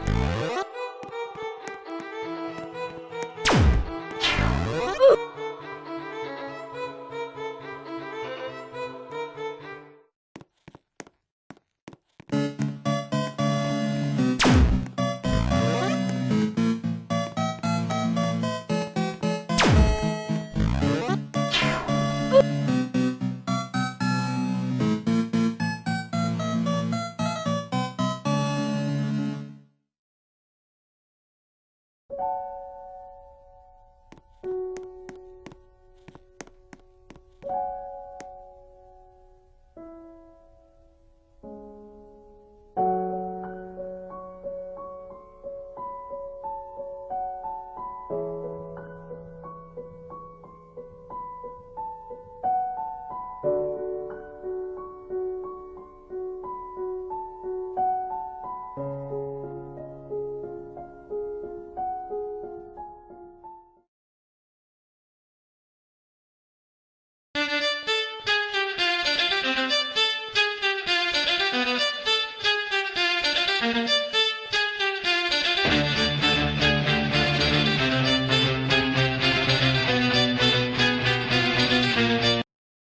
Bye.